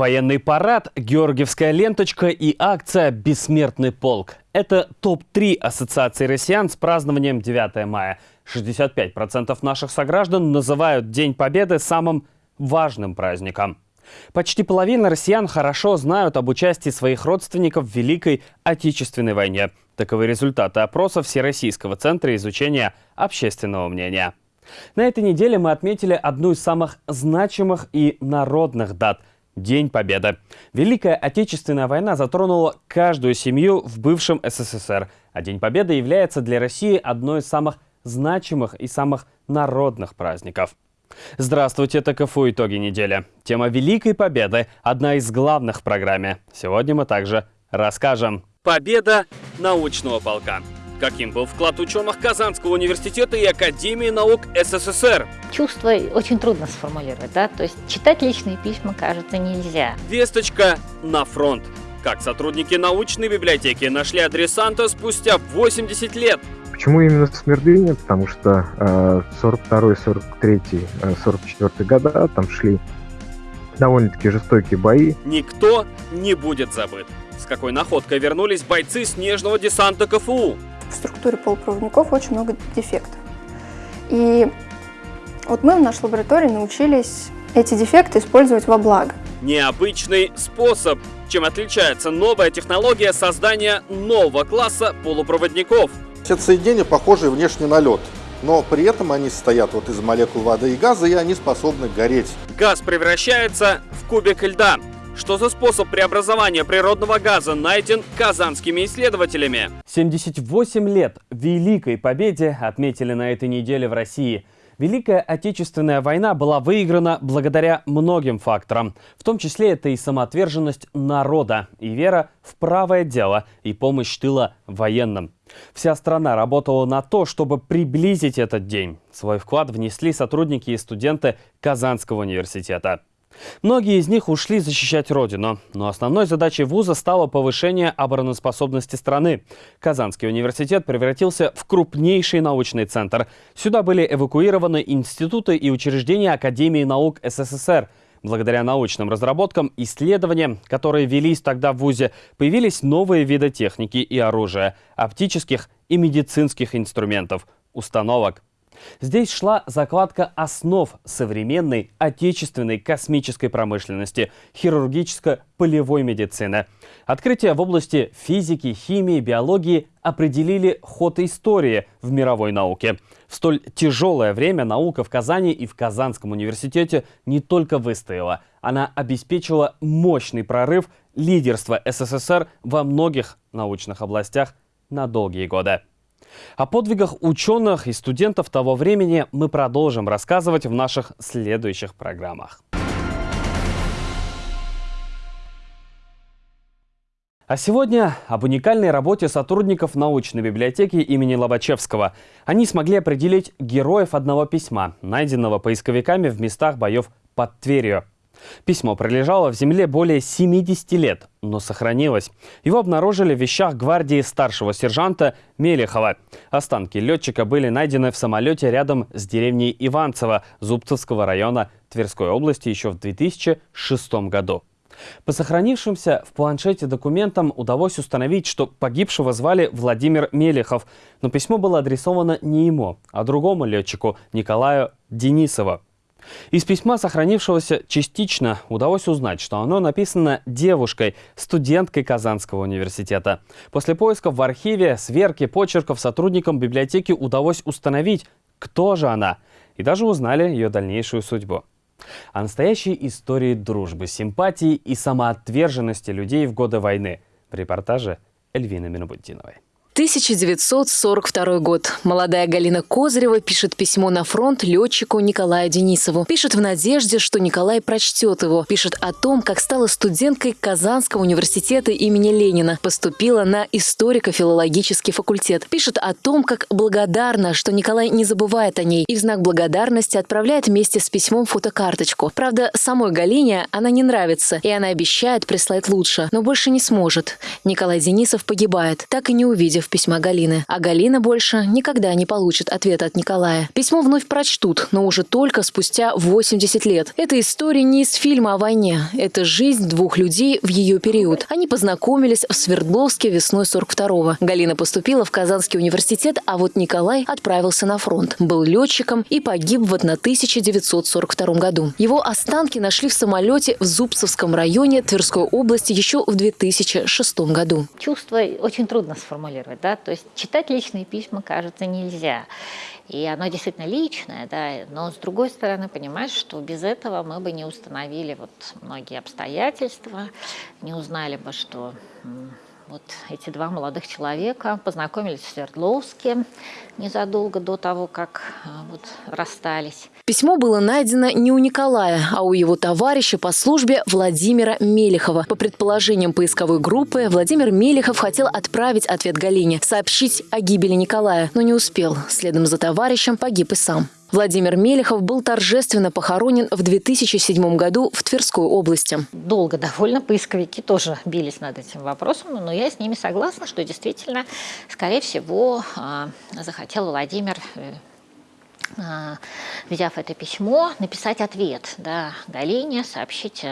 Военный парад, Георгиевская ленточка и акция «Бессмертный полк». Это топ-3 ассоциации россиян с празднованием 9 мая. 65% наших сограждан называют День Победы самым важным праздником. Почти половина россиян хорошо знают об участии своих родственников в Великой Отечественной войне. Таковы результаты опроса Всероссийского центра изучения общественного мнения. На этой неделе мы отметили одну из самых значимых и народных дат – День Победы. Великая Отечественная война затронула каждую семью в бывшем СССР, а День Победы является для России одной из самых значимых и самых народных праздников. Здравствуйте, это КФУ «Итоги недели». Тема Великой Победы – одна из главных в программе. Сегодня мы также расскажем. Победа научного полка. Каким был вклад ученых Казанского университета и Академии наук СССР? Чувство очень трудно сформулировать, да? То есть читать личные письма, кажется, нельзя. Весточка на фронт. Как сотрудники научной библиотеки нашли адресанта спустя 80 лет. Почему именно Смердыня? Потому что э, 42 43 44 года там шли довольно-таки жестокие бои. Никто не будет забыт. С какой находкой вернулись бойцы снежного десанта КФУ? В структуре полупроводников очень много дефектов. И вот мы в нашей лаборатории научились эти дефекты использовать во благо. Необычный способ. Чем отличается новая технология создания нового класса полупроводников? Все соединения похожи внешне на лед, но при этом они состоят вот из молекул воды и газа, и они способны гореть. Газ превращается в кубик льда. Что за способ преобразования природного газа найден казанскими исследователями? 78 лет Великой Победе отметили на этой неделе в России. Великая Отечественная война была выиграна благодаря многим факторам. В том числе это и самоотверженность народа, и вера в правое дело, и помощь тыла военным. Вся страна работала на то, чтобы приблизить этот день. Свой вклад внесли сотрудники и студенты Казанского университета. Многие из них ушли защищать родину, но основной задачей вуза стало повышение обороноспособности страны. Казанский университет превратился в крупнейший научный центр. Сюда были эвакуированы институты и учреждения Академии наук СССР. Благодаря научным разработкам, исследованиям, которые велись тогда в ВУЗе, появились новые виды техники и оружия, оптических и медицинских инструментов, установок. Здесь шла закладка основ современной отечественной космической промышленности, хирургическо-полевой медицины. Открытия в области физики, химии, биологии определили ход истории в мировой науке. В столь тяжелое время наука в Казани и в Казанском университете не только выстояла, она обеспечила мощный прорыв лидерства СССР во многих научных областях на долгие годы. О подвигах ученых и студентов того времени мы продолжим рассказывать в наших следующих программах. А сегодня об уникальной работе сотрудников научной библиотеки имени Лобачевского. Они смогли определить героев одного письма, найденного поисковиками в местах боев под Тверью. Письмо пролежало в земле более 70 лет, но сохранилось. Его обнаружили в вещах гвардии старшего сержанта Мелехова. Останки летчика были найдены в самолете рядом с деревней Иванцево Зубцевского района Тверской области еще в 2006 году. По сохранившимся в планшете документам удалось установить, что погибшего звали Владимир Мелехов, но письмо было адресовано не ему, а другому летчику Николаю Денисову. Из письма, сохранившегося частично, удалось узнать, что оно написано девушкой, студенткой Казанского университета. После поисков в архиве, сверки, почерков сотрудникам библиотеки удалось установить, кто же она, и даже узнали ее дальнейшую судьбу. О настоящей истории дружбы, симпатии и самоотверженности людей в годы войны в репортаже Эльвины Минобуддиновой. 1942 год. Молодая Галина Козырева пишет письмо на фронт летчику Николаю Денисову. Пишет в надежде, что Николай прочтет его. Пишет о том, как стала студенткой Казанского университета имени Ленина. Поступила на историко-филологический факультет. Пишет о том, как благодарна, что Николай не забывает о ней. И в знак благодарности отправляет вместе с письмом фотокарточку. Правда, самой Галине она не нравится, и она обещает прислать лучше, но больше не сможет. Николай Денисов погибает, так и не увидев письма Галины. А Галина больше никогда не получит ответа от Николая. Письмо вновь прочтут, но уже только спустя 80 лет. Это история не из фильма о войне. Это жизнь двух людей в ее период. Они познакомились в Свердловске весной 42-го. Галина поступила в Казанский университет, а вот Николай отправился на фронт. Был летчиком и погиб в 1942 году. Его останки нашли в самолете в Зубцевском районе Тверской области еще в 2006 году. Чувство очень трудно сформулировать, да, то есть читать личные письма, кажется, нельзя. И оно действительно личное, да, но с другой стороны понимаешь, что без этого мы бы не установили вот многие обстоятельства, не узнали бы, что вот эти два молодых человека познакомились в Свердловске незадолго до того, как а, вот расстались. Письмо было найдено не у Николая, а у его товарища по службе Владимира Мелехова. По предположениям поисковой группы, Владимир Мелехов хотел отправить ответ Галине, сообщить о гибели Николая, но не успел. Следом за товарищем погиб и сам. Владимир Мелехов был торжественно похоронен в 2007 году в Тверской области. Долго довольно поисковики тоже бились над этим вопросом, но я с ними согласна, что действительно, скорее всего, а, захотел Владимир э, а, взяв это письмо, написать ответ да, Галине, сообщить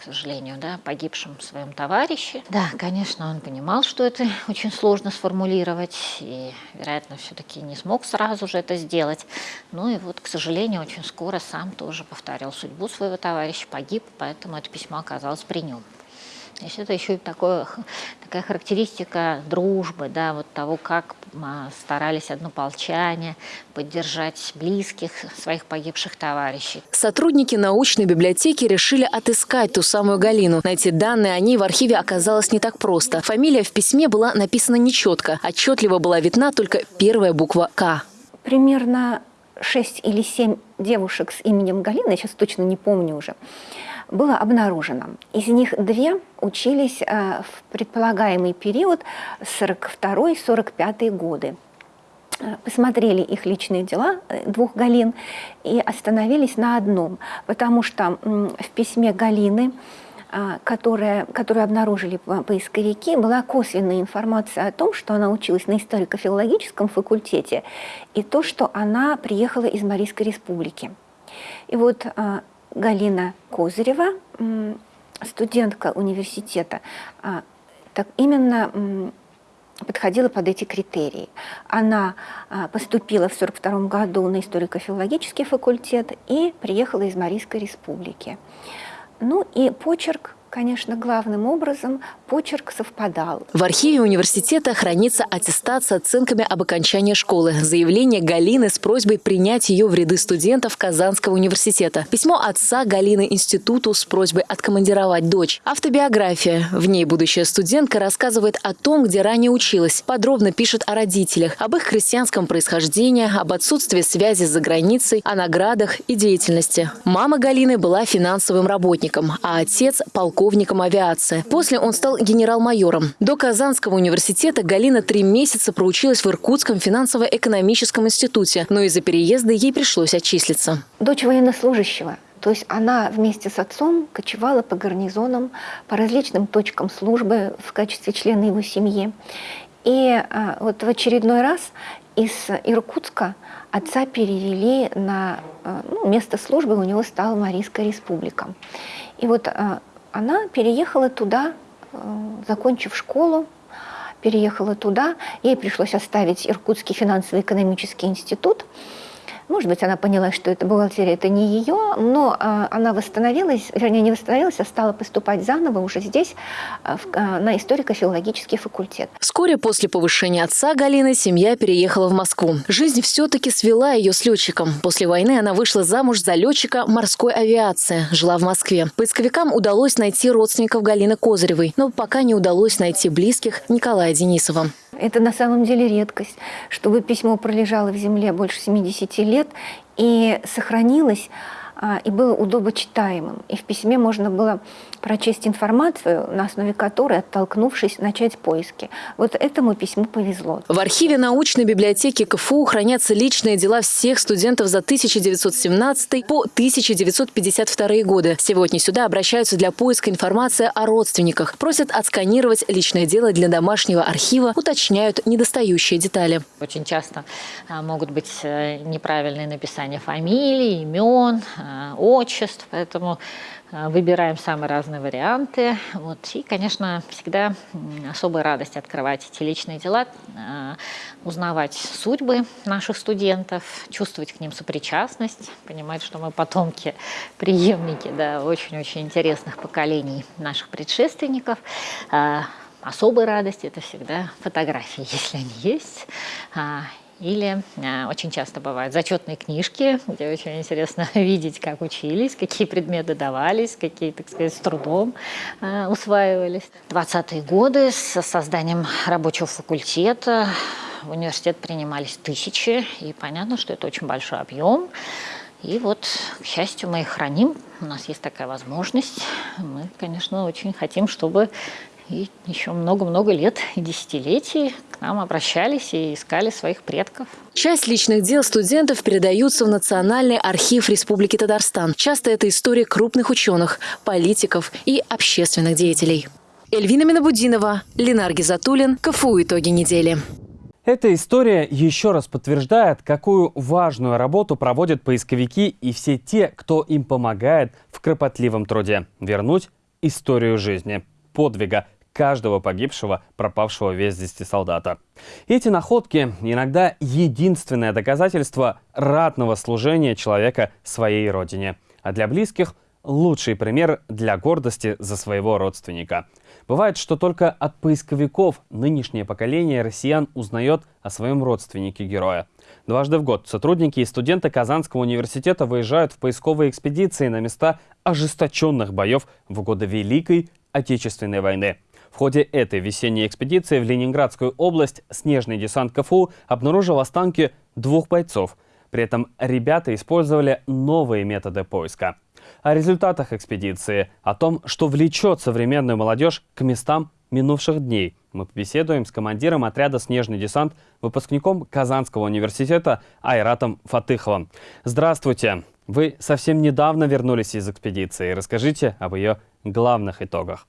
к сожалению, да, погибшем своем товарище. Да, конечно, он понимал, что это очень сложно сформулировать, и, вероятно, все-таки не смог сразу же это сделать. Ну и вот, к сожалению, очень скоро сам тоже повторил судьбу своего товарища, погиб, поэтому это письмо оказалось при нем. То есть это еще и такое, такая характеристика дружбы, да, вот того, как а, старались однополчане поддержать близких своих погибших товарищей. Сотрудники научной библиотеки решили отыскать ту самую Галину. Найти данные о ней в архиве оказалось не так просто. Фамилия в письме была написана нечетко. Отчетливо была видна только первая буква «К». Примерно шесть или семь девушек с именем Галина, я сейчас точно не помню уже, было обнаружено. Из них две учились э, в предполагаемый период 42-45 годы. Э, посмотрели их личные дела, э, двух Галин, и остановились на одном, потому что в письме Галины, которое, которую обнаружили поисковики, была косвенная информация о том, что она училась на историко-филологическом факультете, и то, что она приехала из Марийской республики. И вот Галина Козырева, студентка университета, а, так именно подходила под эти критерии. Она а, поступила в 1942 году на историко-филологический факультет и приехала из Марийской республики. Ну и почерк конечно, главным образом почерк совпадал. В архиве университета хранится аттестат с оценками об окончании школы, заявление Галины с просьбой принять ее в ряды студентов Казанского университета, письмо отца Галины институту с просьбой откомандировать дочь, автобиография. В ней будущая студентка рассказывает о том, где ранее училась, подробно пишет о родителях, об их крестьянском происхождении, об отсутствии связи с заграницей, о наградах и деятельности. Мама Галины была финансовым работником, а отец – полковник полковником авиации. После он стал генерал-майором. До Казанского университета Галина три месяца проучилась в Иркутском финансово-экономическом институте, но из-за переезда ей пришлось отчислиться. Дочь военнослужащего. То есть она вместе с отцом кочевала по гарнизонам, по различным точкам службы в качестве члена его семьи. И а, вот в очередной раз из Иркутска отца перевели на а, ну, место службы, у него стала Марийская республика. И вот а, она переехала туда, э, закончив школу, переехала туда. Ей пришлось оставить Иркутский финансово-экономический институт – может быть, она поняла, что это бухгалтерия, это не ее, но э, она восстановилась, вернее, не восстановилась, а стала поступать заново уже здесь, э, в, э, на историко-филологический факультет. Вскоре после повышения отца Галины семья переехала в Москву. Жизнь все-таки свела ее с летчиком. После войны она вышла замуж за летчика морской авиации, жила в Москве. Поисковикам удалось найти родственников Галины Козыревой, но пока не удалось найти близких Николая Денисова. Это на самом деле редкость, чтобы письмо пролежало в земле больше 70 лет и сохранилось, а, и было удобочитаемым. И в письме можно было прочесть информацию, на основе которой, оттолкнувшись, начать поиски. Вот этому письму повезло. В архиве научной библиотеки КФУ хранятся личные дела всех студентов за 1917 по 1952 годы. Сегодня сюда обращаются для поиска информации о родственниках, просят отсканировать личное дело для домашнего архива, уточняют недостающие детали. Очень часто а, могут быть э, неправильные написания фамилий, имен, а, отчеств, поэтому выбираем самые разные варианты. Вот. И, конечно, всегда особая радость открывать эти личные дела, а, узнавать судьбы наших студентов, чувствовать к ним сопричастность, понимать, что мы потомки, преемники да, очень-очень интересных поколений наших предшественников. А, особая радость – это всегда фотографии, если они есть. Или э, очень часто бывают зачетные книжки, где очень интересно видеть, как учились, какие предметы давались, какие, так сказать, с трудом э, усваивались. 20-е годы с созданием рабочего факультета в университет принимались тысячи, и понятно, что это очень большой объем. И вот, к счастью, мы их храним, у нас есть такая возможность. Мы, конечно, очень хотим, чтобы и еще много-много лет и десятилетий к нам обращались и искали своих предков. Часть личных дел студентов передаются в Национальный архив Республики Татарстан. Часто это история крупных ученых, политиков и общественных деятелей. Эльвина Минабудинова, Ленар Гизатуллин, КФУ «Итоги недели». Эта история еще раз подтверждает, какую важную работу проводят поисковики и все те, кто им помогает в кропотливом труде вернуть историю жизни, подвига, каждого погибшего, пропавшего без вести солдата. Эти находки иногда единственное доказательство ратного служения человека своей родине, а для близких – лучший пример для гордости за своего родственника. Бывает, что только от поисковиков нынешнее поколение россиян узнает о своем родственнике героя. Дважды в год сотрудники и студенты Казанского университета выезжают в поисковые экспедиции на места ожесточенных боев в годы Великой Отечественной войны. Ходе этой весенней экспедиции в Ленинградскую область снежный десант КФУ обнаружил останки двух бойцов. При этом ребята использовали новые методы поиска. О результатах экспедиции, о том, что влечет современную молодежь к местам минувших дней, мы побеседуем с командиром отряда «Снежный десант», выпускником Казанского университета Айратом Фатыховым. Здравствуйте! Вы совсем недавно вернулись из экспедиции. Расскажите об ее главных итогах.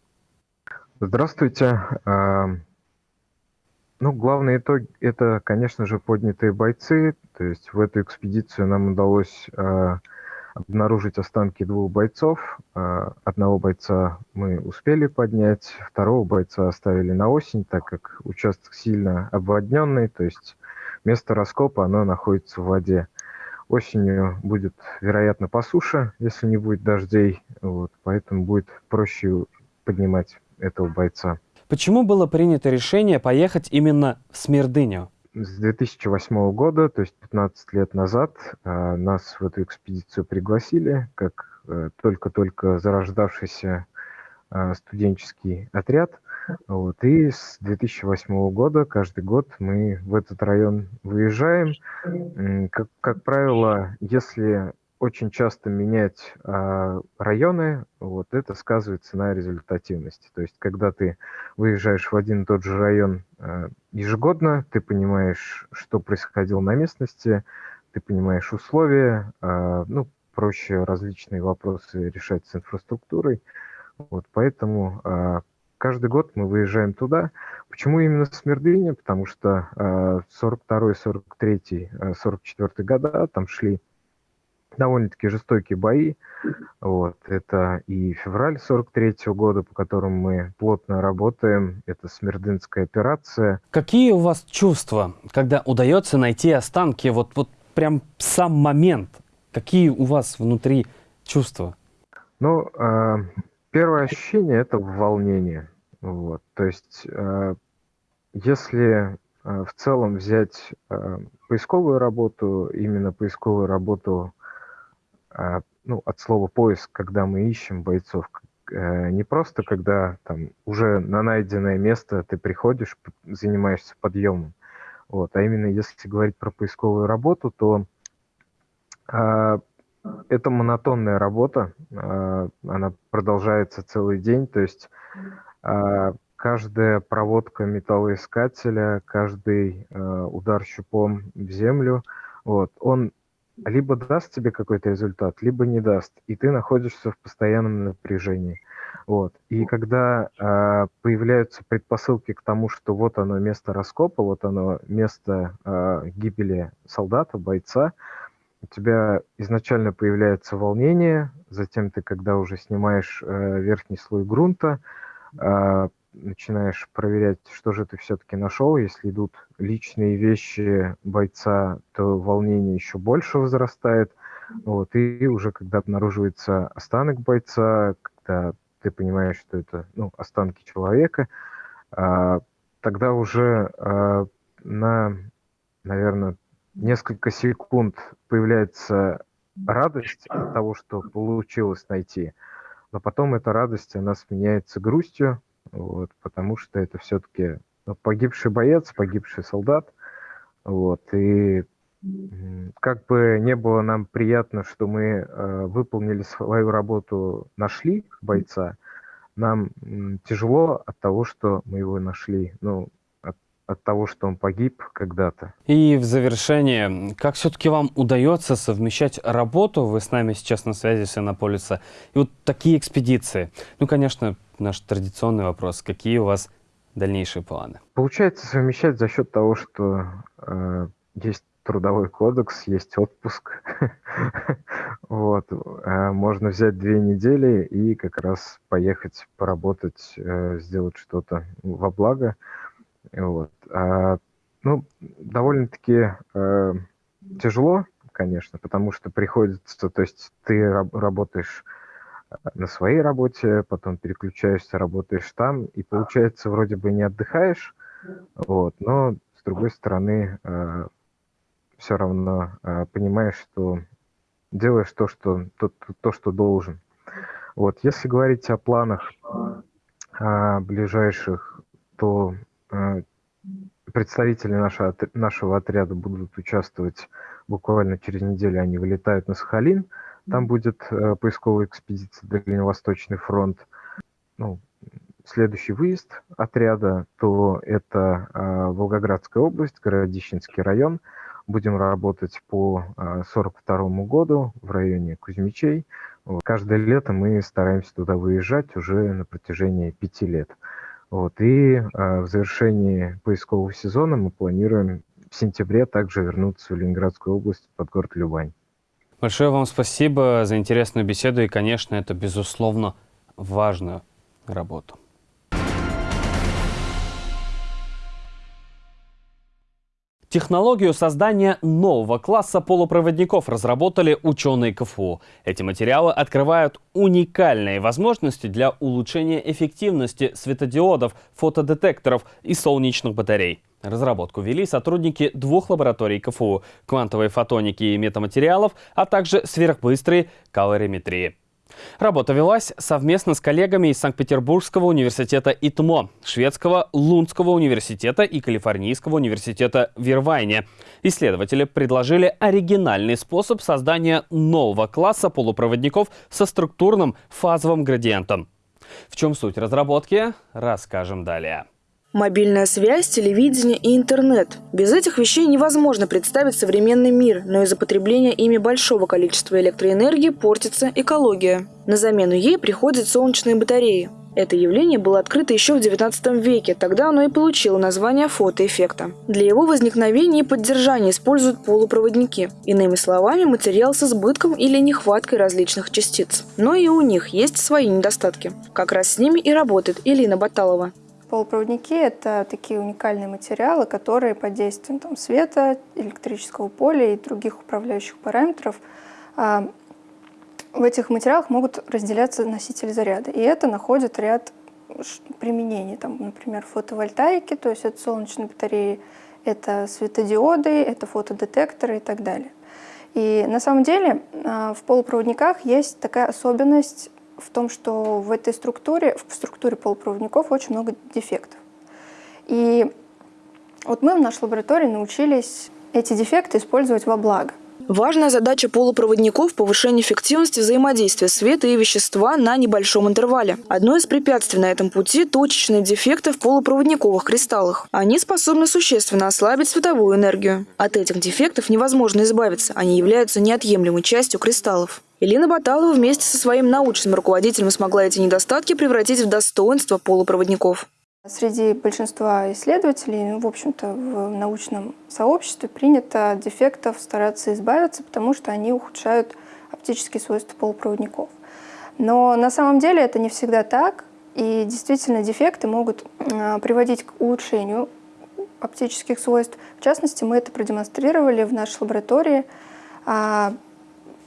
Здравствуйте. Ну, главный итог – это, конечно же, поднятые бойцы. То есть в эту экспедицию нам удалось а, обнаружить останки двух бойцов. А, одного бойца мы успели поднять, второго бойца оставили на осень, так как участок сильно обводненный, то есть место раскопа оно находится в воде. Осенью будет, вероятно, по суше, если не будет дождей, вот, поэтому будет проще поднимать этого бойца. Почему было принято решение поехать именно в Смердыню? С 2008 года, то есть 15 лет назад, а, нас в эту экспедицию пригласили, как э, только-только зарождавшийся а, студенческий отряд. Вот. И с 2008 года каждый год мы в этот район выезжаем. Как, как правило, если очень часто менять а, районы, вот это сказывается на результативности. То есть, когда ты выезжаешь в один и тот же район а, ежегодно, ты понимаешь, что происходило на местности, ты понимаешь условия, а, ну, проще различные вопросы решать с инфраструктурой. Вот поэтому а, каждый год мы выезжаем туда. Почему именно Смердыня? Потому что а, 42 43 44 года там шли довольно-таки жестокие бои. Вот. Это и февраль 43 -го года, по которому мы плотно работаем. Это Смердынская операция. Какие у вас чувства, когда удается найти останки? Вот, вот прям сам момент. Какие у вас внутри чувства? Ну, э, первое ощущение – это волнение. Вот. То есть, э, если э, в целом взять поисковую работу, именно поисковую работу а, ну, от слова поиск, когда мы ищем бойцов, э, не просто когда там уже на найденное место ты приходишь, занимаешься подъемом, вот, а именно если говорить про поисковую работу, то а, это монотонная работа, а, она продолжается целый день, то есть а, каждая проводка металлоискателя, каждый удар щупом в землю, вот, он либо даст тебе какой-то результат, либо не даст, и ты находишься в постоянном напряжении. Вот. И когда э, появляются предпосылки к тому, что вот оно место раскопа, вот оно место э, гибели солдата, бойца, у тебя изначально появляется волнение, затем ты, когда уже снимаешь э, верхний слой грунта, э, начинаешь проверять, что же ты все-таки нашел. Если идут личные вещи бойца, то волнение еще больше возрастает. Вот, и уже когда обнаруживается останок бойца, когда ты понимаешь, что это ну, останки человека, а, тогда уже а, на, наверное, несколько секунд появляется радость от того, что получилось найти, но потом эта радость, она сменяется грустью, вот, потому что это все-таки ну, погибший боец, погибший солдат, вот, и как бы не было нам приятно, что мы э, выполнили свою работу, нашли бойца, нам тяжело от того, что мы его нашли. Ну, от того, что он погиб когда-то. И в завершение, как все-таки вам удается совмещать работу, вы с нами сейчас на связи с Иннополиса, и вот такие экспедиции? Ну, конечно, наш традиционный вопрос, какие у вас дальнейшие планы? Получается совмещать за счет того, что э, есть трудовой кодекс, есть отпуск. вот. Э, можно взять две недели и как раз поехать поработать, э, сделать что-то во благо. Вот. А, ну, довольно-таки э, тяжело, конечно, потому что приходится, то есть ты раб работаешь э, на своей работе, потом переключаешься, работаешь там, и получается вроде бы не отдыхаешь, вот, но с другой стороны э, все равно э, понимаешь, что делаешь то, что то, то, что должен. Вот, если говорить о планах о ближайших, то э, представители нашего, нашего отряда будут участвовать буквально через неделю. Они вылетают на Сахалин. Там будет э, поисковая экспедиция Дальневосточный фронт. Ну, следующий выезд отряда, то это э, Волгоградская область, Городищенский район. Будем работать по 42 э, году в районе Кузьмичей. Каждое лето мы стараемся туда выезжать уже на протяжении пяти лет. Вот, и э, в завершении поискового сезона мы планируем в сентябре также вернуться в Ленинградскую область под город Любань. Большое вам спасибо за интересную беседу и, конечно, это, безусловно, важную работу. Технологию создания нового класса полупроводников разработали ученые КФУ. Эти материалы открывают уникальные возможности для улучшения эффективности светодиодов, фотодетекторов и солнечных батарей. Разработку вели сотрудники двух лабораторий КФУ – квантовой фотоники и метаматериалов, а также сверхбыстрой калориметрии. Работа велась совместно с коллегами из Санкт-Петербургского университета ИТМО, Шведского Лунского университета и Калифорнийского университета в Ирвайне. Исследователи предложили оригинальный способ создания нового класса полупроводников со структурным фазовым градиентом. В чем суть разработки, расскажем далее. Мобильная связь, телевидение и интернет. Без этих вещей невозможно представить современный мир, но из-за потребления ими большого количества электроэнергии портится экология. На замену ей приходят солнечные батареи. Это явление было открыто еще в XIX веке, тогда оно и получило название фотоэффекта. Для его возникновения и поддержания используют полупроводники. Иными словами, материал с избытком или нехваткой различных частиц. Но и у них есть свои недостатки. Как раз с ними и работает Элина Баталова. Полупроводники – это такие уникальные материалы, которые под действием там, света, электрического поля и других управляющих параметров а, в этих материалах могут разделяться носители заряда. И это находит ряд применений. Там, например, фотовольтаики, то есть это солнечные батареи, это светодиоды, это фотодетекторы и так далее. И на самом деле а, в полупроводниках есть такая особенность в том, что в этой структуре, в структуре полупроводников очень много дефектов. И вот мы в нашей лаборатории научились эти дефекты использовать во благо. Важная задача полупроводников – повышение эффективности взаимодействия света и вещества на небольшом интервале. Одно из препятствий на этом пути – точечные дефекты в полупроводниковых кристаллах. Они способны существенно ослабить световую энергию. От этих дефектов невозможно избавиться, они являются неотъемлемой частью кристаллов. Элина Баталова вместе со своим научным руководителем смогла эти недостатки превратить в достоинство полупроводников. Среди большинства исследователей, в общем-то, в научном сообществе принято от дефектов стараться избавиться, потому что они ухудшают оптические свойства полупроводников. Но на самом деле это не всегда так, и действительно дефекты могут а, приводить к улучшению оптических свойств. В частности, мы это продемонстрировали в нашей лаборатории.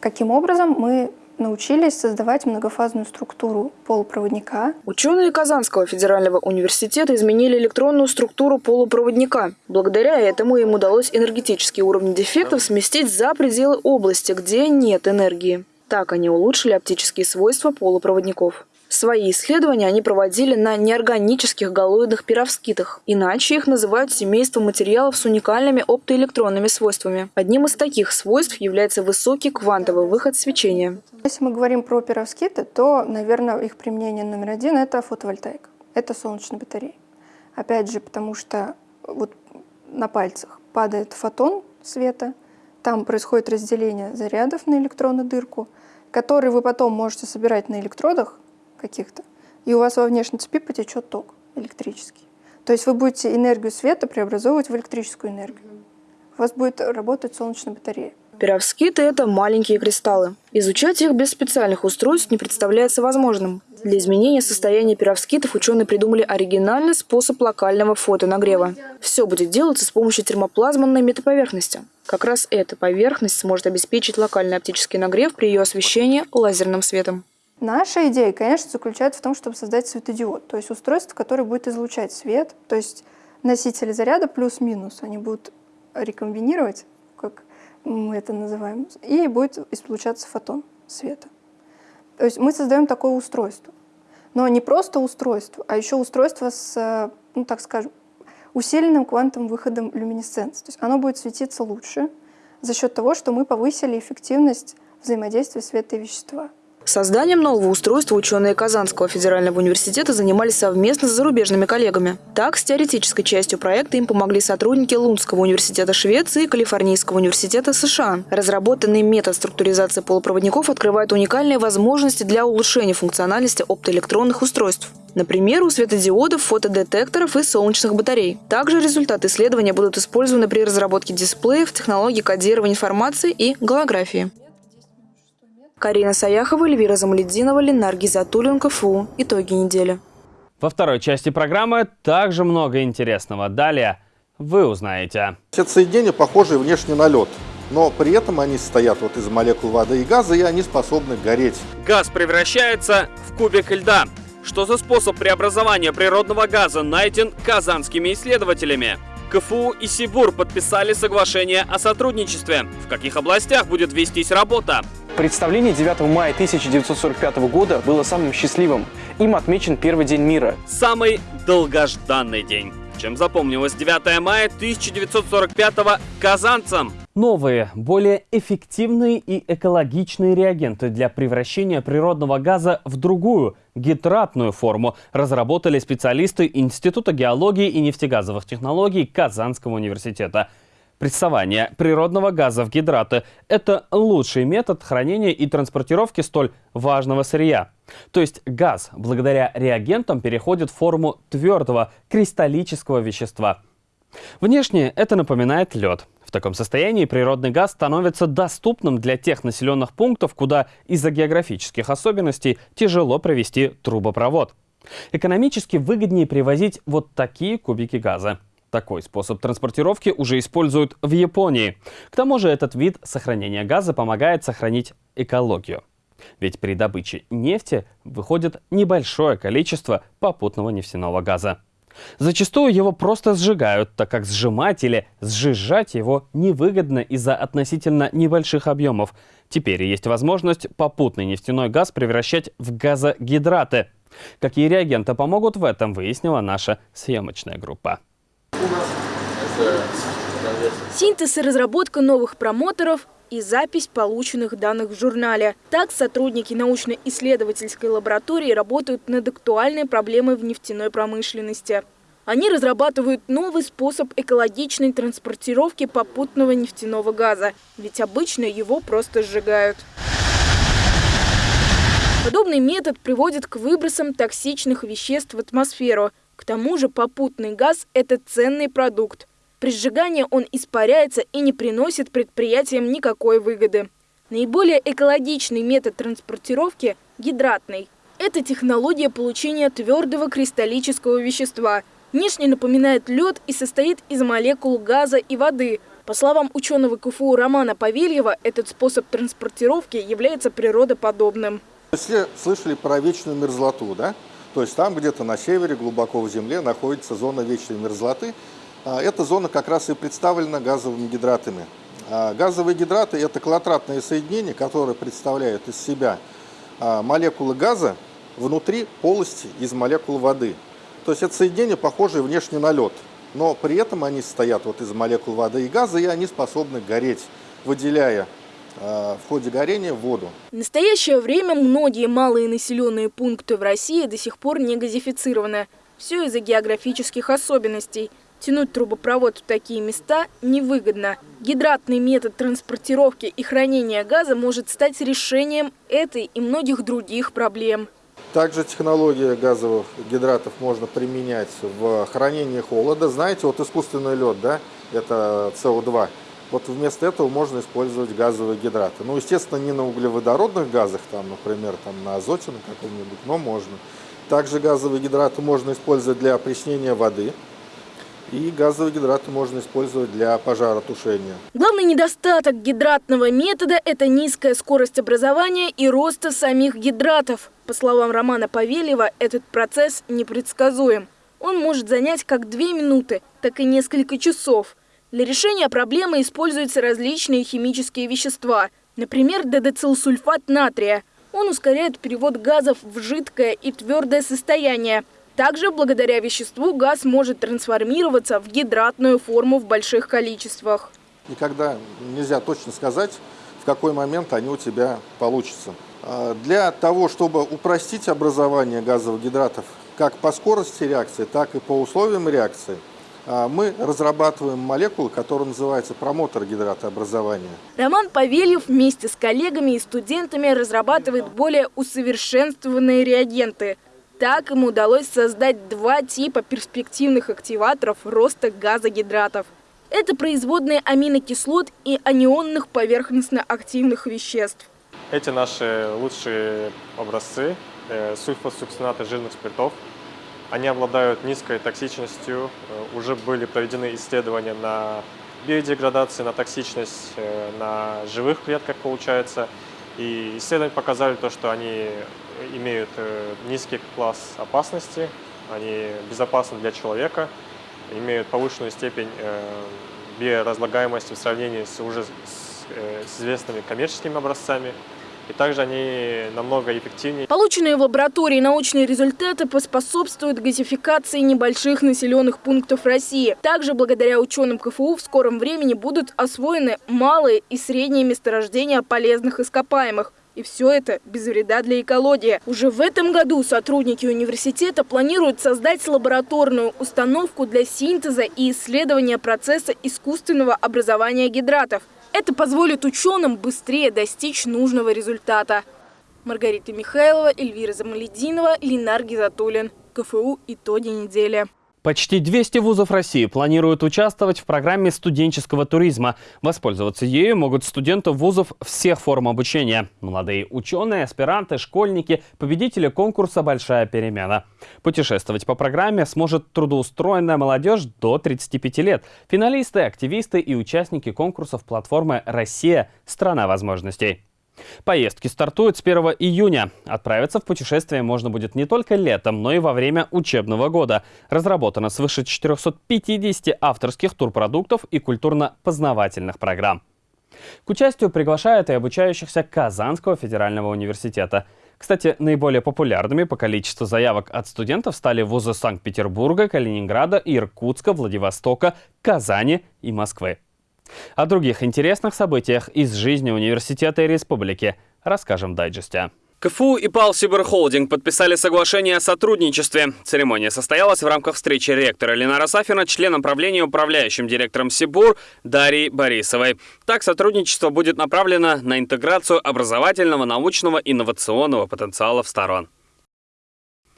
Каким образом мы научились создавать многофазную структуру полупроводника. Ученые Казанского федерального университета изменили электронную структуру полупроводника. Благодаря этому им удалось энергетические уровни дефектов сместить за пределы области, где нет энергии. Так они улучшили оптические свойства полупроводников. Свои исследования они проводили на неорганических галоидных пировскитах. Иначе их называют семейством материалов с уникальными оптоэлектронными свойствами. Одним из таких свойств является высокий квантовый выход свечения. Если мы говорим про пировскиты, то, наверное, их применение номер один – это фотовольтаика. Это солнечные батареи. Опять же, потому что вот на пальцах падает фотон света, там происходит разделение зарядов на электронную дырку, который вы потом можете собирать на электродах каких-то, и у вас во внешней цепи потечет ток электрический. То есть вы будете энергию света преобразовывать в электрическую энергию. У вас будет работать солнечная батарея. Перовскиты – это маленькие кристаллы. Изучать их без специальных устройств не представляется возможным. Для изменения состояния перовскитов ученые придумали оригинальный способ локального фотонагрева. Все будет делаться с помощью термоплазменной метаповерхности. Как раз эта поверхность сможет обеспечить локальный оптический нагрев при ее освещении лазерным светом. Наша идея, конечно, заключается в том, чтобы создать светодиод, то есть устройство, которое будет излучать свет, то есть носители заряда плюс-минус, они будут рекомбинировать, как мы это называем, и будет излучаться фотон света. То есть мы создаем такое устройство. Но не просто устройство, а еще устройство с, ну так скажем, усиленным квантовым выходом люминесценции. То есть оно будет светиться лучше за счет того, что мы повысили эффективность взаимодействия света и вещества. Созданием нового устройства ученые Казанского федерального университета занимались совместно с зарубежными коллегами. Так, с теоретической частью проекта им помогли сотрудники Лунского университета Швеции и Калифорнийского университета США. Разработанный метод структуризации полупроводников открывает уникальные возможности для улучшения функциональности оптоэлектронных устройств. Например, у светодиодов, фотодетекторов и солнечных батарей. Также результаты исследования будут использованы при разработке дисплеев, технологий кодирования информации и голографии. Карина Саяхова, Эльвира Замалединова, Ленар Гизатуллин, КФУ. Итоги недели. Во второй части программы также много интересного. Далее вы узнаете. Эти соединения похожи внешне на лед, но при этом они состоят вот из молекул воды и газа, и они способны гореть. Газ превращается в кубик льда. Что за способ преобразования природного газа найден казанскими исследователями? КФУ и Сибур подписали соглашение о сотрудничестве. В каких областях будет вестись работа? Представление 9 мая 1945 года было самым счастливым. Им отмечен первый день мира. Самый долгожданный день. Чем запомнилось 9 мая 1945 казанцам? Новые, более эффективные и экологичные реагенты для превращения природного газа в другую, гидратную форму разработали специалисты Института геологии и нефтегазовых технологий Казанского университета – Прессование природного газа в гидраты – это лучший метод хранения и транспортировки столь важного сырья. То есть газ благодаря реагентам переходит в форму твердого кристаллического вещества. Внешне это напоминает лед. В таком состоянии природный газ становится доступным для тех населенных пунктов, куда из-за географических особенностей тяжело провести трубопровод. Экономически выгоднее привозить вот такие кубики газа. Такой способ транспортировки уже используют в Японии. К тому же этот вид сохранения газа помогает сохранить экологию. Ведь при добыче нефти выходит небольшое количество попутного нефтяного газа. Зачастую его просто сжигают, так как сжимать или сжижать его невыгодно из-за относительно небольших объемов. Теперь есть возможность попутный нефтяной газ превращать в газогидраты. Какие реагенты помогут в этом, выяснила наша съемочная группа. Синтез и разработка новых промоторов и запись полученных данных в журнале. Так, сотрудники научно-исследовательской лаборатории работают над актуальной проблемой в нефтяной промышленности. Они разрабатывают новый способ экологичной транспортировки попутного нефтяного газа, ведь обычно его просто сжигают. Подобный метод приводит к выбросам токсичных веществ в атмосферу. К тому же попутный газ – это ценный продукт. При сжигании он испаряется и не приносит предприятиям никакой выгоды. Наиболее экологичный метод транспортировки – гидратный. Это технология получения твердого кристаллического вещества – Внешне напоминает лед и состоит из молекул газа и воды. По словам ученого КФУ Романа Павельева, этот способ транспортировки является природоподобным. Все слышали про вечную мерзлоту, да? То есть там где-то на севере, глубоко в земле, находится зона вечной мерзлоты. А эта зона как раз и представлена газовыми гидратами. А газовые гидраты – это коллатратные соединения, которые представляют из себя а, молекулы газа внутри полости из молекул воды. То есть это соединение похожее внешне на лед, но при этом они состоят вот из молекул воды и газа, и они способны гореть, выделяя в ходе горения воду. В настоящее время многие малые населенные пункты в России до сих пор не газифицированы. Все из-за географических особенностей. Тянуть трубопровод в такие места невыгодно. Гидратный метод транспортировки и хранения газа может стать решением этой и многих других проблем. Также технология газовых гидратов можно применять в хранении холода. Знаете, вот искусственный лед, да, это СО2. Вот вместо этого можно использовать газовые гидраты. Ну, естественно, не на углеводородных газах, там, например, там, на азоте на каком-нибудь, но можно. Также газовые гидраты можно использовать для опреснения воды. И газовые гидраты можно использовать для пожаротушения. Главный недостаток гидратного метода – это низкая скорость образования и роста самих гидратов. По словам Романа Павелева, этот процесс непредсказуем. Он может занять как две минуты, так и несколько часов. Для решения проблемы используются различные химические вещества, например, дедецилсульфат натрия. Он ускоряет перевод газов в жидкое и твердое состояние, также благодаря веществу газ может трансформироваться в гидратную форму в больших количествах. Никогда нельзя точно сказать, в какой момент они у тебя получатся. А, для того, чтобы упростить образование газовых гидратов как по скорости реакции, так и по условиям реакции, мы разрабатываем молекулы, которые называются промотор гидратообразования. Роман Павельев вместе с коллегами и студентами разрабатывает более усовершенствованные реагенты – так ему удалось создать два типа перспективных активаторов роста газогидратов. Это производные аминокислот и анионных поверхностно-активных веществ. Эти наши лучшие образцы э, сульфосукцинаты жирных спиртов. Они обладают низкой токсичностью. Э, уже были проведены исследования на биодеградацию, на токсичность, э, на живых клетках получается. И исследования показали то, что они имеют э, низкий класс опасности, они безопасны для человека, имеют повышенную степень биоразлагаемости в сравнении с уже с известными коммерческими образцами. И также они намного эффективнее. Полученные в лаборатории научные результаты поспособствуют газификации небольших населенных пунктов России. Также благодаря ученым КФУ в скором времени будут освоены малые и средние месторождения полезных ископаемых. И все это без вреда для экологии. Уже в этом году сотрудники университета планируют создать лабораторную установку для синтеза и исследования процесса искусственного образования гидратов. Это позволит ученым быстрее достичь нужного результата. Маргарита Михайлова, Эльвира Замалединова, Ленар Гизатуллин. КФУ «Итоги недели». Почти 200 вузов России планируют участвовать в программе студенческого туризма. Воспользоваться ею могут студенты вузов всех форм обучения. Молодые ученые, аспиранты, школьники, победители конкурса «Большая перемена». Путешествовать по программе сможет трудоустроенная молодежь до 35 лет. Финалисты, активисты и участники конкурсов платформы «Россия. Страна возможностей». Поездки стартуют с 1 июня. Отправиться в путешествие можно будет не только летом, но и во время учебного года. Разработано свыше 450 авторских турпродуктов и культурно-познавательных программ. К участию приглашают и обучающихся Казанского федерального университета. Кстати, наиболее популярными по количеству заявок от студентов стали вузы Санкт-Петербурга, Калининграда, Иркутска, Владивостока, Казани и Москвы. О других интересных событиях из жизни университета и республики расскажем в дайджесте. КФУ и ПАЛ Сиберхолдинг подписали соглашение о сотрудничестве. Церемония состоялась в рамках встречи ректора Ленара Сафина, члена правления управляющим директором Сибур Дарьей Борисовой. Так, сотрудничество будет направлено на интеграцию образовательного, научного, инновационного потенциала в сторон.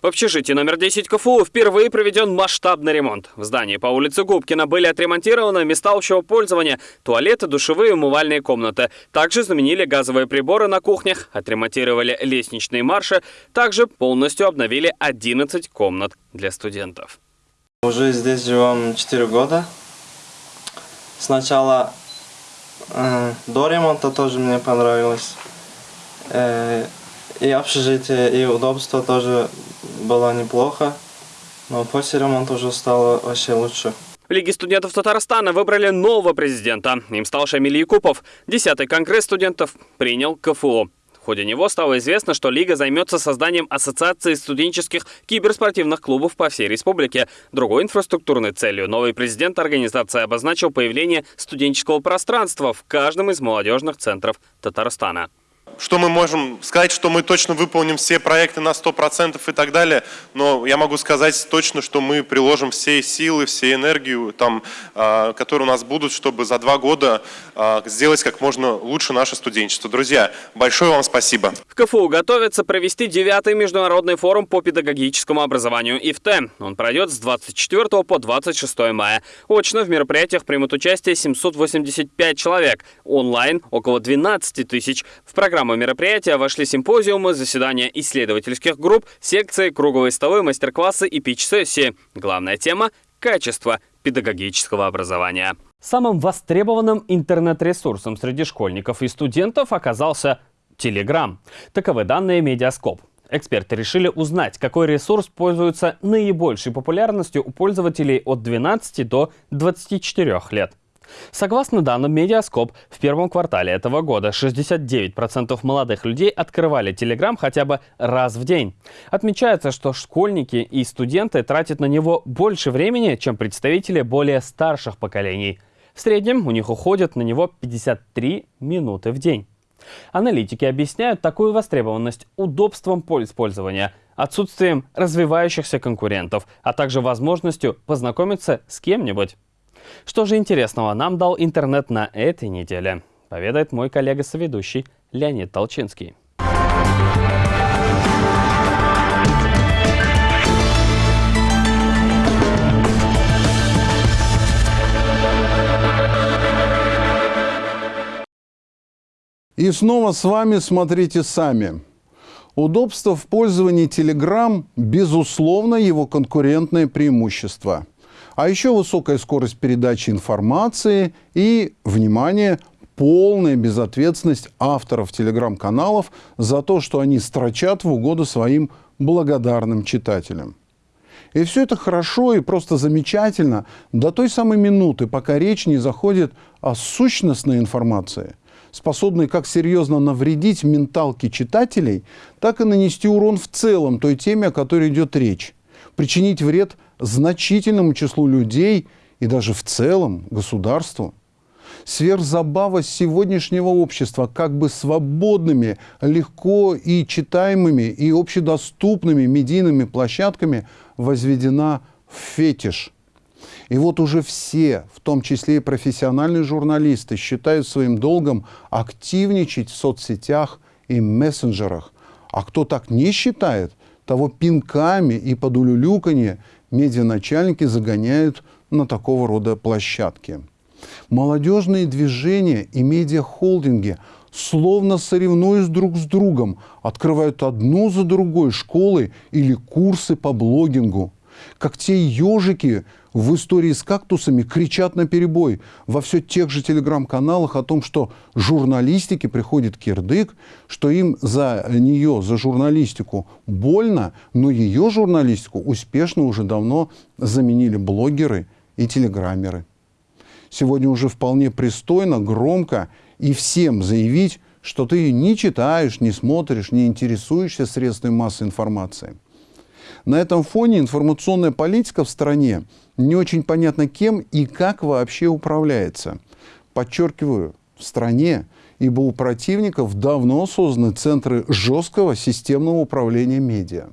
В общежитии номер 10 КФУ впервые проведен масштабный ремонт. В здании по улице Губкина были отремонтированы места общего пользования, туалеты, душевые умывальные комнаты. Также заменили газовые приборы на кухнях, отремонтировали лестничные марши, также полностью обновили 11 комнат для студентов. Уже здесь живем 4 года. Сначала э, до ремонта тоже мне понравилось. Э, и общежитие, и удобство тоже было неплохо, но после ремонта уже стало вообще лучше. В Лиге студентов Татарстана выбрали нового президента. Им стал Шамиль Якупов. Десятый конгресс студентов принял КФУ. В ходе него стало известно, что Лига займется созданием ассоциации студенческих киберспортивных клубов по всей республике. Другой инфраструктурной целью новый президент организации обозначил появление студенческого пространства в каждом из молодежных центров Татарстана что мы можем сказать, что мы точно выполним все проекты на 100% и так далее, но я могу сказать точно, что мы приложим все силы, все энергию, там, а, которые у нас будут, чтобы за два года а, сделать как можно лучше наше студенчество. Друзья, большое вам спасибо. В КФУ готовится провести девятый международный форум по педагогическому образованию ИФТ. Он пройдет с 24 по 26 мая. Очно в мероприятиях примут участие 785 человек, онлайн около 12 тысяч. В программу программу мероприятия вошли симпозиумы, заседания исследовательских групп, секции, круглые столы, мастер-классы и пич-сессии. Главная тема – качество педагогического образования. Самым востребованным интернет-ресурсом среди школьников и студентов оказался Telegram. Таковы данные Медиаскоп. Эксперты решили узнать, какой ресурс пользуется наибольшей популярностью у пользователей от 12 до 24 лет. Согласно данным Медиаскоп, в первом квартале этого года 69% молодых людей открывали Telegram хотя бы раз в день. Отмечается, что школьники и студенты тратят на него больше времени, чем представители более старших поколений. В среднем у них уходит на него 53 минуты в день. Аналитики объясняют такую востребованность удобством использования, отсутствием развивающихся конкурентов, а также возможностью познакомиться с кем-нибудь. Что же интересного нам дал интернет на этой неделе? Поведает мой коллега-соведущий Леонид Толчинский. И снова с вами смотрите сами. Удобство в пользовании Telegram – безусловно его конкурентное преимущество – а еще высокая скорость передачи информации и, внимание, полная безответственность авторов телеграм-каналов за то, что они строчат в угоду своим благодарным читателям. И все это хорошо и просто замечательно до той самой минуты, пока речь не заходит о сущностной информации, способной как серьезно навредить менталке читателей, так и нанести урон в целом той теме, о которой идет речь, причинить вред значительному числу людей и даже в целом государству. Сверхзабава сегодняшнего общества как бы свободными, легко и читаемыми и общедоступными медийными площадками возведена в фетиш. И вот уже все, в том числе и профессиональные журналисты, считают своим долгом активничать в соцсетях и мессенджерах. А кто так не считает, того пинками и под улюлюканье медианачальники загоняют на такого рода площадки. Молодежные движения и медиахолдинги словно соревнуясь друг с другом, открывают одну за другой школы или курсы по блогингу. Как те ежики в истории с кактусами кричат на перебой во все тех же телеграм-каналах о том, что журналистике приходит кирдык, что им за нее, за журналистику больно, но ее журналистику успешно уже давно заменили блогеры и телеграммеры. Сегодня уже вполне пристойно, громко и всем заявить, что ты не читаешь, не смотришь, не интересуешься средствами массовой информации. На этом фоне информационная политика в стране не очень понятно кем и как вообще управляется. Подчеркиваю, в стране, ибо у противников давно созданы центры жесткого системного управления медиа.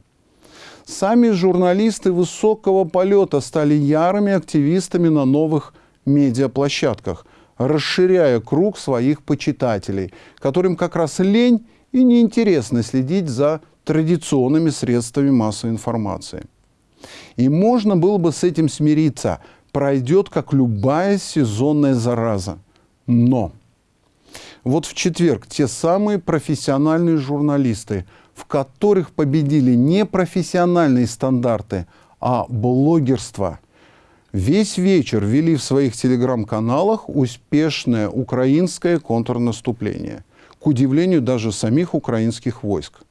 Сами журналисты высокого полета стали ярыми активистами на новых медиаплощадках, расширяя круг своих почитателей, которым как раз лень и неинтересно следить за традиционными средствами массовой информации. И можно было бы с этим смириться. Пройдет, как любая сезонная зараза. Но вот в четверг те самые профессиональные журналисты, в которых победили не профессиональные стандарты, а блогерство, весь вечер вели в своих телеграм-каналах успешное украинское контрнаступление, к удивлению даже самих украинских войск.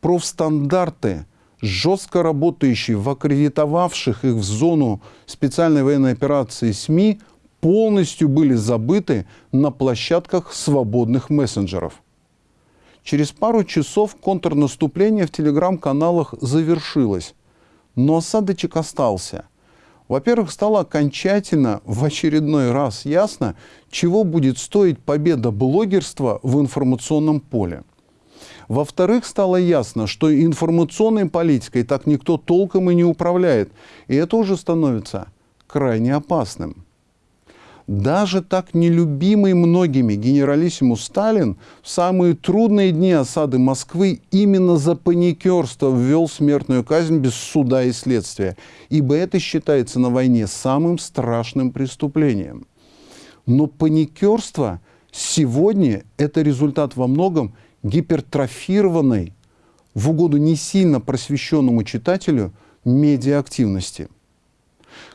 Профстандарты, жестко работающие в аккредитовавших их в зону специальной военной операции СМИ, полностью были забыты на площадках свободных мессенджеров. Через пару часов контрнаступление в телеграм-каналах завершилось, но осадочек остался. Во-первых, стало окончательно в очередной раз ясно, чего будет стоить победа блогерства в информационном поле. Во-вторых, стало ясно, что информационной политикой так никто толком и не управляет, и это уже становится крайне опасным. Даже так нелюбимый многими генералиссимус Сталин в самые трудные дни осады Москвы именно за паникерство ввел смертную казнь без суда и следствия, ибо это считается на войне самым страшным преступлением. Но паникерство сегодня – это результат во многом гипертрофированной, в угоду не сильно просвещенному читателю, медиаактивности –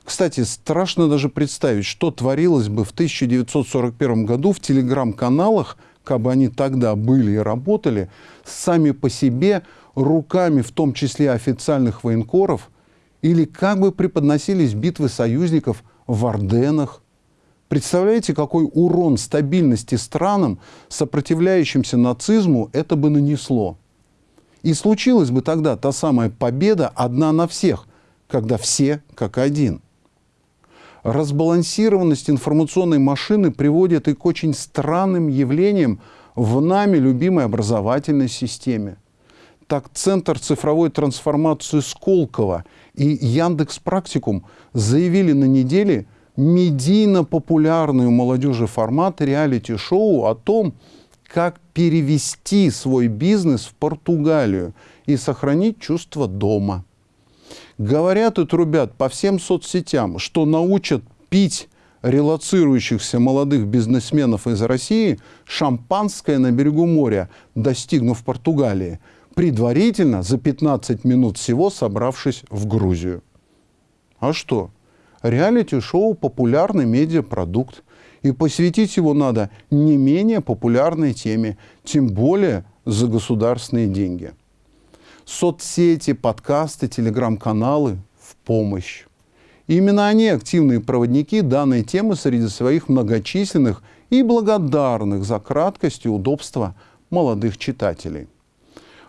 кстати, страшно даже представить, что творилось бы в 1941 году в телеграм-каналах, как бы они тогда были и работали, сами по себе, руками в том числе официальных военкоров, или как бы преподносились битвы союзников в Орденах. Представляете, какой урон стабильности странам, сопротивляющимся нацизму, это бы нанесло? И случилась бы тогда та самая победа одна на всех, когда все как один. Разбалансированность информационной машины приводит и к очень странным явлениям в нами любимой образовательной системе. Так Центр цифровой трансформации Сколково и Яндекс Практикум заявили на неделе медийно популярный у молодежи формат реалити-шоу о том, как перевести свой бизнес в Португалию и сохранить чувство дома. Говорят и трубят по всем соцсетям, что научат пить релацирующихся молодых бизнесменов из России шампанское на берегу моря, достигнув Португалии, предварительно за 15 минут всего собравшись в Грузию. А что? Реалити-шоу – популярный медиапродукт, и посвятить его надо не менее популярной теме, тем более за государственные деньги – соцсети, подкасты, телеграм-каналы в помощь. Именно они активные проводники данной темы среди своих многочисленных и благодарных за краткость и удобство молодых читателей.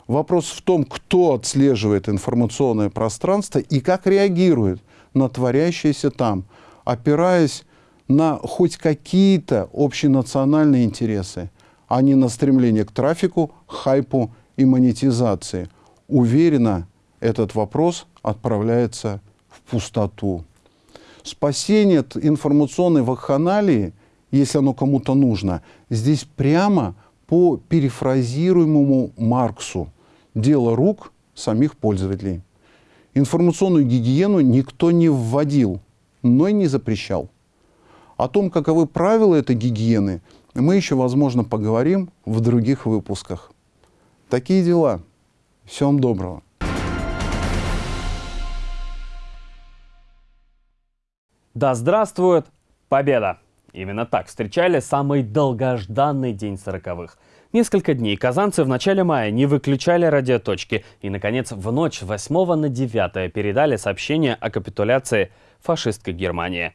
Вопрос в том, кто отслеживает информационное пространство и как реагирует на творящееся там, опираясь на хоть какие-то общенациональные интересы, а не на стремление к трафику, хайпу и монетизации – уверенно этот вопрос отправляется в пустоту. Спасение информационной вакханалии, если оно кому-то нужно, здесь прямо по перефразируемому Марксу. Дело рук самих пользователей. Информационную гигиену никто не вводил, но и не запрещал. О том, каковы правила этой гигиены, мы еще, возможно, поговорим в других выпусках. Такие дела. Всего вам доброго. Да здравствует Победа! Именно так встречали самый долгожданный день сороковых. Несколько дней казанцы в начале мая не выключали радиоточки и, наконец, в ночь 8 на 9 передали сообщение о капитуляции фашистской Германии.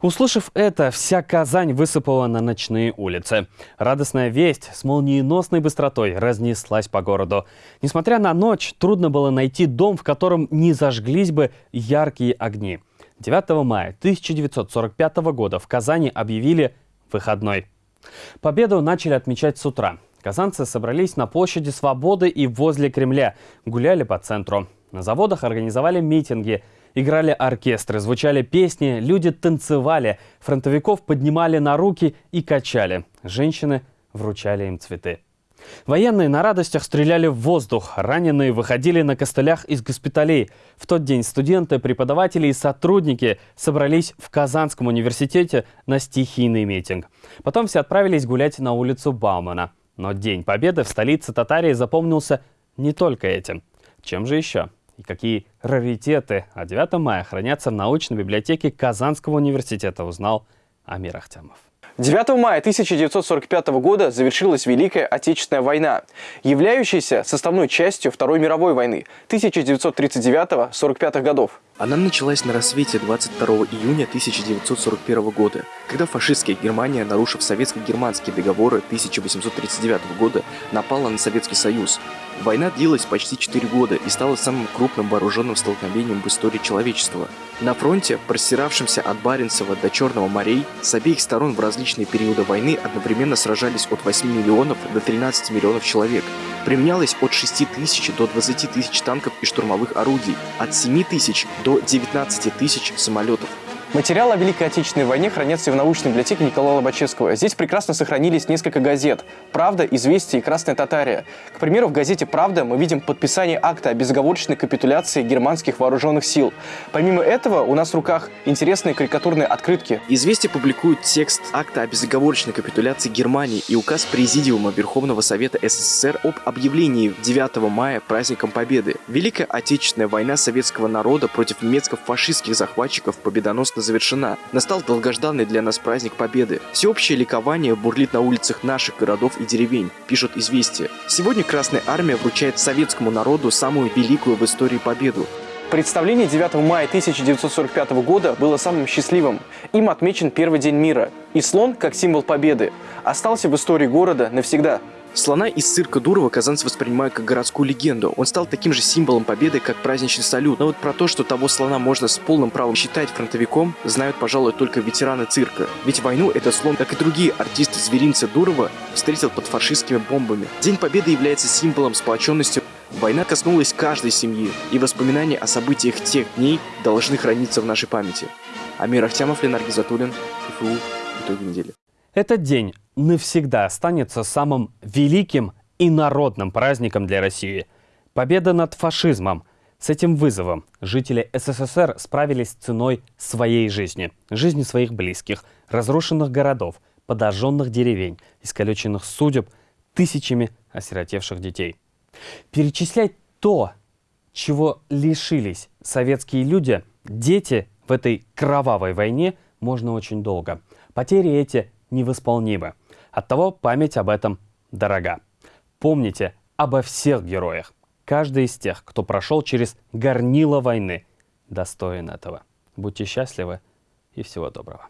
Услышав это, вся Казань высыпала на ночные улицы. Радостная весть с молниеносной быстротой разнеслась по городу. Несмотря на ночь, трудно было найти дом, в котором не зажглись бы яркие огни. 9 мая 1945 года в Казани объявили выходной. Победу начали отмечать с утра. Казанцы собрались на площади Свободы и возле Кремля, гуляли по центру. На заводах организовали митинги, играли оркестры, звучали песни, люди танцевали, фронтовиков поднимали на руки и качали. Женщины вручали им цветы. Военные на радостях стреляли в воздух, раненые выходили на костылях из госпиталей. В тот день студенты, преподаватели и сотрудники собрались в Казанском университете на стихийный митинг. Потом все отправились гулять на улицу Баумана. Но День Победы в столице Татарии запомнился не только этим. Чем же еще? И какие раритеты о 9 мая хранятся в научной библиотеке Казанского университета, узнал Амир Ахтямов. 9 мая 1945 года завершилась Великая Отечественная война, являющаяся составной частью Второй мировой войны 1939-45 годов. Она началась на рассвете 22 июня 1941 года, когда фашистская Германия, нарушив советско-германские договоры 1839 года, напала на Советский Союз. Война длилась почти 4 года и стала самым крупным вооруженным столкновением в истории человечества. На фронте, простиравшемся от Баренцева до Черного морей, с обеих сторон в различные периоды войны одновременно сражались от 8 миллионов до 13 миллионов человек. Применялось от 6 тысяч до 20 тысяч танков и штурмовых орудий, от 7 тысяч до 19 тысяч самолетов. Материалы о Великой Отечественной войне хранятся в научной библиотеке Николая Лобачевского. Здесь прекрасно сохранились несколько газет «Правда», «Известия» и «Красная Татария». К примеру, в газете «Правда» мы видим подписание акта о безоговорочной капитуляции германских вооруженных сил. Помимо этого, у нас в руках интересные карикатурные открытки. «Известия» публикуют текст акта о безоговорочной капитуляции Германии и указ Президиума Верховного Совета СССР об объявлении 9 мая праздником Победы. Великая Отечественная война советского народа против немецко-фашистских захватчиков победоносно завершена. Настал долгожданный для нас праздник Победы. Всеобщее ликование бурлит на улицах наших городов и деревень, пишут известия. Сегодня Красная Армия вручает советскому народу самую великую в истории победу. Представление 9 мая 1945 года было самым счастливым. Им отмечен первый день мира. И слон, как символ победы, остался в истории города навсегда. Слона из цирка Дурова казанцы воспринимают как городскую легенду. Он стал таким же символом победы, как праздничный салют. Но вот про то, что того слона можно с полным правом считать фронтовиком, знают, пожалуй, только ветераны цирка. Ведь войну этот слон, как и другие артисты зверинца Дурова, встретил под фашистскими бомбами. День Победы является символом сплоченности Война коснулась каждой семьи, и воспоминания о событиях тех дней должны храниться в нашей памяти. Амир Ахтямов, Ленар Гизатуллин, КФУ. Итоги недели. Этот день навсегда останется самым великим и народным праздником для России. Победа над фашизмом. С этим вызовом жители СССР справились ценой своей жизни, жизни своих близких, разрушенных городов, подожженных деревень, искалеченных судеб, тысячами осиротевших детей. Перечислять то, чего лишились советские люди, дети в этой кровавой войне, можно очень долго. Потери эти невосполнимы. Оттого память об этом дорога. Помните обо всех героях. Каждый из тех, кто прошел через горнило войны, достоин этого. Будьте счастливы и всего доброго.